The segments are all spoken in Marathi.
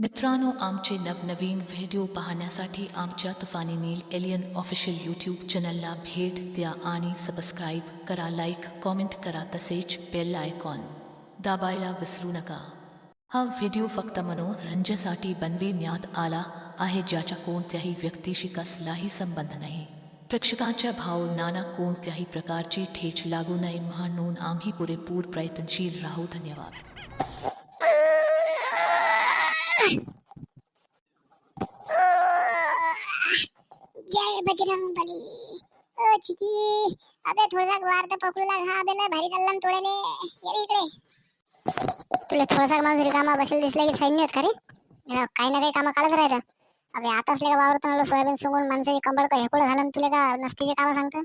मित्रांनो आमचे नवनवीन व्हिडिओ पाहण्यासाठी आमच्या Tufani Neel alien official YouTube चॅनलला भेट द्या आणि सबस्क्राईब करा लाईक कॉमेंट करा तसेच बेल आयकॉन दाबायला विसरू नका. हा व्हिडिओ फक्त मनोरंजनासाठी बनविण्यात आला आहे ज्याच्या कोणत्याही व्यक्तीशी कसलाही संबंध नाही. प्रेक्षकांच्या भावनांना कोणत्याही प्रकारची ठेच लागू नये म्हणून आम्ही पुरेपूर प्रयत्नशील राहू. धन्यवाद. जय बजरंग बली। ओ चिकी अबे थोडासा वार तर पकडू लाग. हा अबे लय भारी चालला तोडेले. ये इकडे. तुला थोडासा माणूस रिकामा बसेल दिसला की सैन्य आहेत का रे? काही ना काही कामं काढत राहतं. अबे आता असले का वावरतो म्हणलं सोयाबीन सोंगून माणसाची कंबळ का हेकोळ झालं आणि तुला का नसतीचे कामं सांगतं?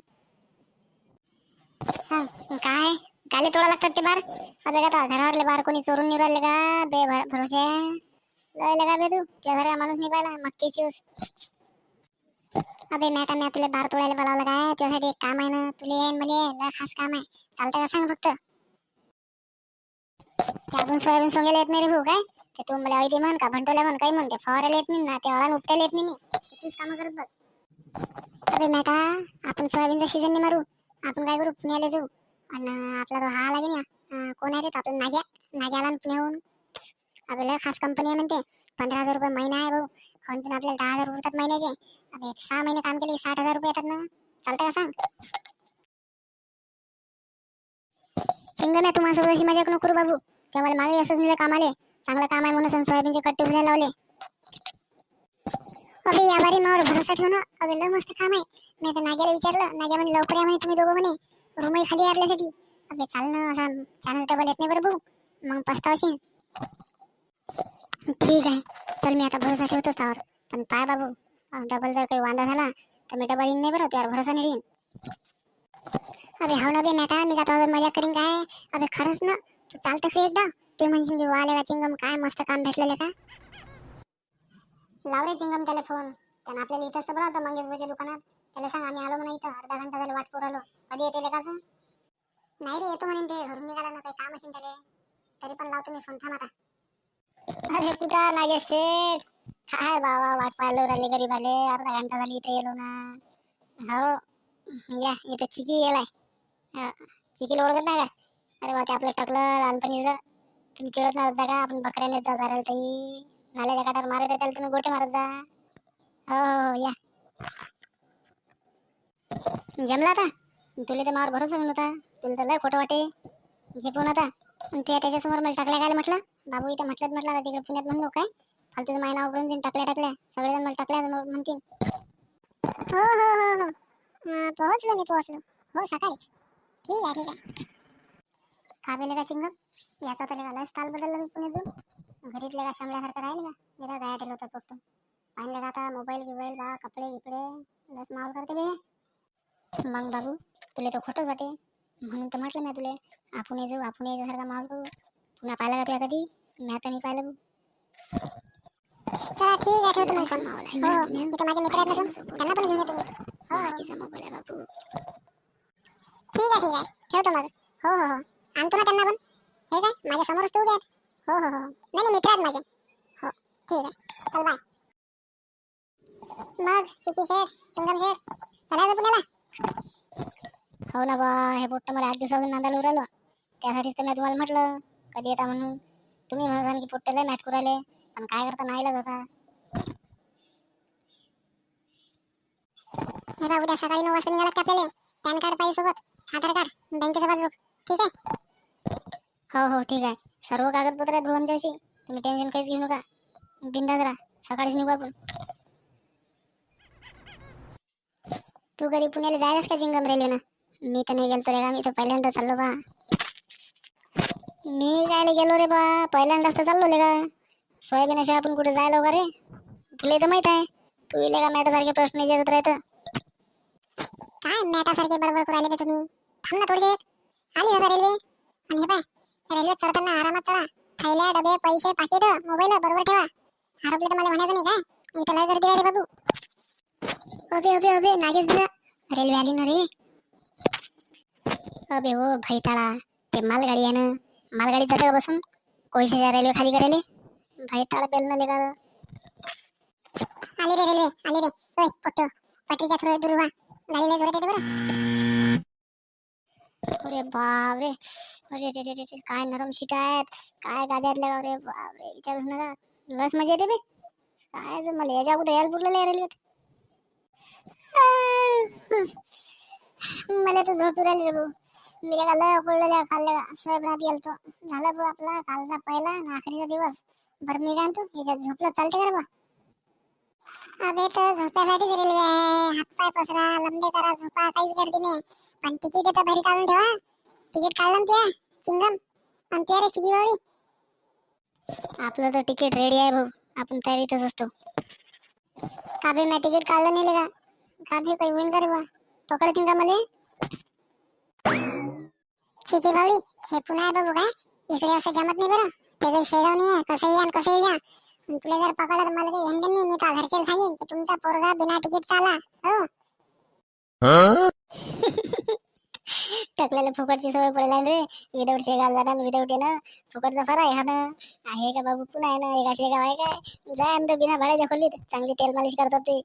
काय? गाले तोडा लागतात ते बार. अबे का घरावरले बार कोणी चोरून निघू का? बे भरोसे लगा बे तू त्या घरी माणूस नाही पाहिला मक्कीची ऊस अबे मॅटा मी तुला बार तोडायला बोलावलं काय त्यासाठी एक काम आहे ना तुला येईन म्हणजे लय खास काम आहे चालतं का सांग फक्त। ते सोयाबीन सोंगेला येत नाही रे भाऊ काय? ते तू मला ऐदी म्हण का भंटोला म्हण काही म्हणते फवारायला येत नाही ना ते वळण उपटायला येत नाही मी तूच कामं करत बस. अरे मॅटा आपण सोयाबीनचा सीझन नाही मारू आपण काय करू पुण्याला जाऊ. आणि आपला तो हा आला ना कोण आहे रे तो आपला नाग्या नाग्याला पुण्याहून. आपल्याला खास कंपनी आहे म्हणते. पंधरा हजार रुपये महिना आहे भाऊ. खाऊन पण आपल्याला दहा हजार उरतात महिन्याचे. आता एक सहा महिने काम केले साठ हजार रुपये येतात ना. चालतंय का सांग? चिंगण्या तू माझ्यासोबत अशी मजा नको करू बाबू. तेव्हा मला मागे असंच निघलं कामाले. चांगलं काम आहे म्हणून सोयाबीनचे कट्टे उचलायला लावले. अबे या बारी मावर भरोसा ठेव ना. अबे लय मस्त काम आहे. मी आता नाग्याला विचारलं. नाग्या म्हणे लवकर या म्हणे तुम्ही दोघं म्हणे. रूमही खाली आहे आपल्यासाठी. अबे चाल ना असा चान्स डबल येत नाही बरं भाऊ. मग पस्तावशील. ठीक आहे. चल मी आता भरोसा ठेवतोच त्यावर पण पाय बाबू डबल जर काही वांदा झाला, तर मी डबल येईन नाही बरं त्यावर भरोसा नाही अबे, हाव ना बे नाटा मी तुझं मज़ा करीन काय? अबे, खरंच ना? तू चालतं खरी एकदा? ते म्हणशील की वाले चिंगम, काय मस्त काम भेटलेलं का? लाव रे चिंगम त्याला फ़ोन त्यानं आपल्याला इथंच तर बोलावतं मंगेशभाईच्या दुकानात. त्याला सांग, आम्ही आलो म्हणा इथं. अर्धा घंटा झाला वाट करू आलो. कधी येते का नाही रे, येतो म्हणेन ते. घरून निघाला ना, काही काम असेल त्याले. तरी पण लावतो मी फ़ोन थांब आता. अरे कुठं नागे शेठ? काय बाबा वाट पाहिलो राहिले गरीब आले अर्धा घंटा झाली इथे येलो ना. हो या इथं चिकी गेलाय. हा, चिकीला ओळखत नाही का? अरे बा ते आपलं टाकलं लहानपणीचं तुम्ही चिडत नाही का? आपण बकऱ्याने जा जरा ताई नाल्याच्या काठावर मारत आहे त्याला तुम्ही गोटे मारत जा. हो हो, हो या. जमला आता? तुला तर मावर भरोसा नव्हता तुला तर लय खोटं वाटे. घे पण आता? आणि तू त्याच्यासमोर मला टाकल्या काय म्हटलं? बाबू इथं म्हटलं म्हटलं आता तिकडे पुण्यात म्हणलो काय? फालतूचं माय नाव करून देईन टाकल्या टाकल्या. सगळेजण मला टाकल्या म्हणतील. हो हो हो हो. पोहोचलो मी पोहोचलो. हो सकाळीच ठीक आहे ठीक आहे. का बेले का चिंगम? याचा तर लयच काल बदलला मी पुण्यात जाऊन. घरीतले का शामल्यासारखं राहील का? जरा गाया ठेवलं होतं फक्त. पाहिलं का आता मोबाईल गिबाईल बा कपडे गिपडे लस माल करते बे. मग बाबू तुला तर खोटंच वाटे. म्हणून तर म्हटलं मी तुला. आपण जाऊ आपण याच्यासारखा माल करू. पुन्हा पाहिलं का तुला कधी? मी आता नाही पाहिलं चला ठीक आहे ठेवतो मग फोन. हो इथं माझे मित्र आहेत ना दोन, त्यांना पण घेऊन येतो मी. हो हो. ठीक आहे ठीक आहे. ठेवतो मग. हो हो हो. आणतो ना त्यांना पण. हे काय? माझ्या समोरच तू उभे आहेत हो हो हो. नाही नाही मित्र आहेत माझे. हो ठीक आहे. चल बाय. मग चिकी शेठ सिंगम शेठ चलायचं पुण्याला. हो ना बा हे पोट्ट मला आठ दिवसापासून नांदायला उरालो. त्यासाठीच तर मी तुम्हाला म्हटलं. कधी येता म्हणून? तुम्ही म्हणा की पोट्टे लय मॅट कुराले पण काय करता नाहीलाच होता हे बा उद्या सकाळी नऊ वाजता निघाला का आपल्याला? पॅन कार्ड पाहिजे सोबत. आधार कार्ड बँकेचं पासबुक. ठीक आहे? हो हो ठीक आहे. सर्व कागदपत्र आहेत भाऊ आमच्याशी तुम्ही टेन्शन काहीच घेऊ नका. बिंदाच राहा. सकाळीच निघू आपण. तू कधी पुण्याला जायलास का चिंगम रेल्वेनं मी तर नाही गेलतो रे मी तर पहिल्यांदा चाललो बा. मी जायला गेलो रे बा. पहिल्यांदाच तर चाललो ले का सोयाबीनाशिवाय आपण कुठे जायला का रे? तुला तर माहीत आहे. तू इले का मॅटासारखे प्रश्न विचारत राहतं? काय मॅटासारखे बडबड करू राहिले तुम्ही? थांब ना थोडेसे आली होता रेल्वे? आणि हे पाय रेल्वे चढताना आरामात चढा. थैल्या डबे पैसे पाकिट मोबाईल बरोबर ठेवा. हरपले तर मला म्हणायचं नाही काय? इथं लय गर्दी रे बाबू. अबे अबे अबे नागेश दादा. रेल्वे आली ना रे. अबे हो भैताळा ते मालगाडी आहे ना मालगाडीत जातं बसून कोळशाच्या रेल्वे खाली करायला भाई टाळ बेल न लेगा आली रे रेल्वे आली रे. ओय पोट्टो. पटरीच्या थोडं दूर व्हा गाडीला जोरात येते बरं. अरे बाप रे अरे रे रे रे रे, काय नरम सीट आहेत. काय गाड्यातल्या गाव रे बाप रे विचारूच नका. लस मजा येते बे. काय जर मला याच्या अगोदर यायला पुरलं नाही रेल्वेत मला तर झोप राहिली रे भाऊ. मी का लय उकडलेल्या खाल्ल्या सोयाबीनात गेलतो. झाला भाऊ आपला कालचा पहिला आणि आखरीचा दिवस. बरं मी काय म्हणतो याच्यात झोपलं चालते का बा अबे तर झोप्यासाठीच रेल्वे आहे. हातपाय पसरा लंबे करा झोपा काहीच गर्दी नाही. पण तिकीट तर घरी काढून ठेवा. तिकीट काढलं ना तुया चिंगम? आणि तुया रे चिकी बावळी आपलं तर तिकीट रेडी आहे भाऊ. आपण तयारीतच असतो. काबे मी तिकीट काढलं नाही का? काबे काही होईल का रे बा पकडतील का मला? चिकी बावळी हे पुन्हा आहे बाबू काय इकडे असं जमत नाही बरं. ते काही शेगाव नाही आहे कसं या कसं या तुला जर पकडलं तर मला काही हेंडन नाही. मी का घरचे सांगेन की तुमचा पोरगा बिना तिकीट चाला. हो. टकल्याला फुकटची सवय पडला रे. विदाऊट शेगाव जाणार विदाऊट येणं फुकटचा फरा आहे ना. आहे का बाबू? पुन्हा आहे ना एका शेगाव आहे काय? जा अंदर बिना भाड्याच्या खोलीत. चांगली तेल मालिश करतात ते.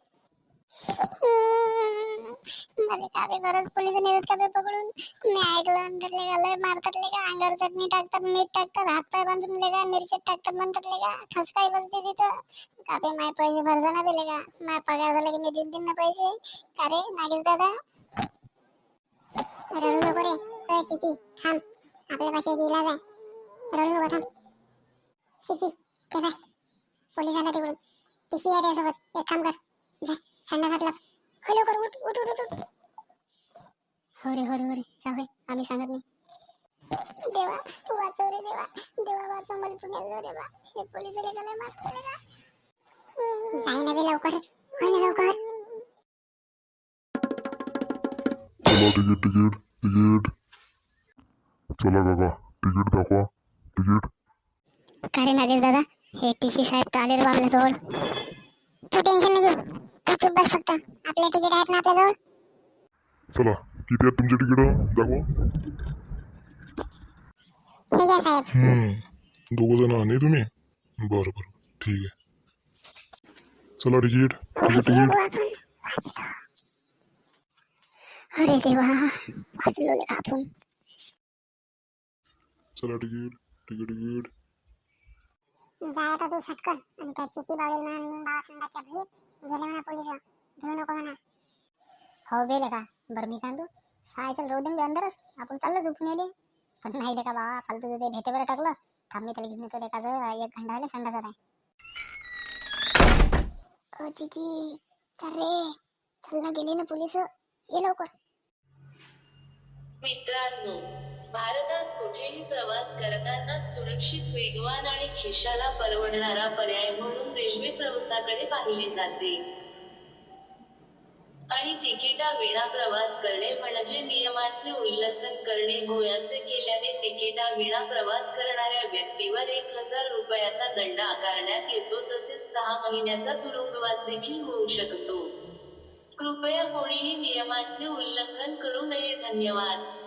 मला का बे गरज पोलीस नेतात का पकडून मी ऐकलं अंदरले का लय मारतात ले का अंगावर चटणी टाकतात मीठ टाकतात हातपाय बांधून ले का मिरच्यात टाकतात म्हणतात ले का ठसकाई बसते तिथं. का माय पैसे भरजा ना बेले का माय पगार झाला की मी देईन देईन ना पैसे. का रे नागेश दादा? रडू नको रे. अय चिकी थांब. आपल्या पाशी एक इलाज आहे. रडू नको थांब. चिकी ते बाय पोलीस आला तिकडून टीसी आहे त्यासोबत एक काम कर. जा. संडासात लप हो लवकर उठ उठ उठ उठ. हो रे हो रे हो रे. जा होय आम्ही सांगत नाही. देवा वाचव रे देवा. देवा वाचव मला पुण्याला जाऊ देवा. हे पोलीस लय मारतात रे जाई ना बे लवकर. होय ना लवकर. Ticket ticket ticket. चला काका तिकीट दाखवा तिकीट. काय रे नागेश दादा? हे टी सी साहेब तर आले रे आपल्याजवळ तू टेन्शन नाही घेऊ. तू चुप बस फक्त. आपले तिकीट आहेत ना आपल्याजवळ. चला किती आहेत तुमचे तिकीट? दाखवा. हे घ्या साहेब. दोघ जण नाही तुम्ही? बरं बरं. ठीक आहे. चला तिकीट. तिकीट. तिकीट अरे देवा वाचलो ले आपण चला तिकीट. Ticket ticket. जाय आता तू सटकन आणि त्या चिकी बाळेल म्हणा आणि बाबा संघाच्या भीत. गेले म्हणा पोलीस. भेऊ नको म्हणा. हो गेलं का? बरं मी सांगतो सायकल रोड दे अंदरच आपण चाललो झोपून येले पण नाही का बाबा फालतू ते भेटेवर बरं टाकलं. थांब मी त्याला घेऊन येतो. एखादं एक घंटा आले संडासात आहे. चिकी. चल रे. चल ना गेले ना पोलीस. ये लवकर. मित्रांनो भारतात कुठेही प्रवास करताना सुरक्षित वेगवान आणि खिशाला परवडणारा पर्याय म्हणून रेल्वे प्रवासाकडे पाहिले जाते. आणि तिकिटा विना प्रवास करणे म्हणजे नियमांचे उल्लंघन करणे. होय असे केल्याने तिकिटा विना प्रवास करणाऱ्या व्यक्तीवर एक हजार रुपयाचा दंड आकारण्यात येतो. तसेच सहा महिन्याचा तुरुंगवास देखील होऊ शकतो. कृपया कोणीही नियमांचे उल्लंघन करू नये. धन्यवाद.